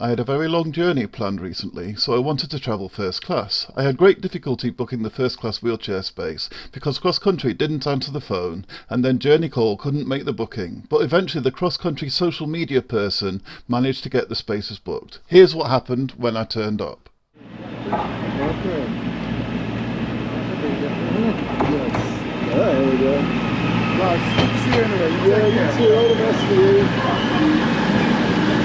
I had a very long journey planned recently, so I wanted to travel first class. I had great difficulty booking the first class wheelchair space because Cross Country didn't answer the phone and then Journey Call couldn't make the booking, but eventually the Cross Country social media person managed to get the spaces booked. Here's what happened when I turned up. Okay.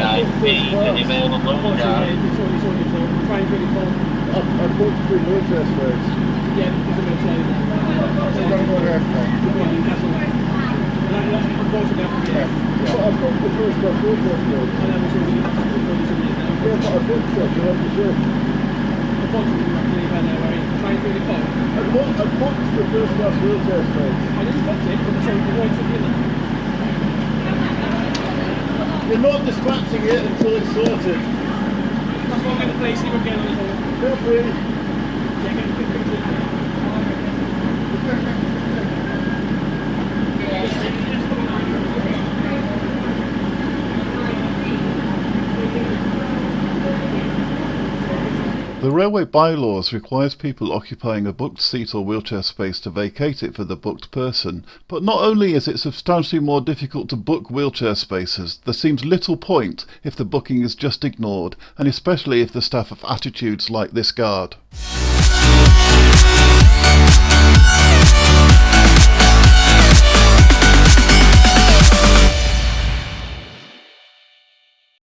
you too. All the best for you. Yeah, come past it door. Thank you. I should get it on there. CIP, available, yeah. I, I booked three wheelchair space. So I'm going to go there now. Yeah. So I booked the first class wheelchair space. Yeah, but I booked it. You have to shift. I booked, I booked the first class wheelchair space. You're not dispatching it until it's sorted. That's one of the places we'll get a little feel free. The railway bylaws requires people occupying a booked seat or wheelchair space to vacate it for the booked person, but not only is it substantially more difficult to book wheelchair spaces, there seems little point if the booking is just ignored, and especially if the staff have attitudes like this guard.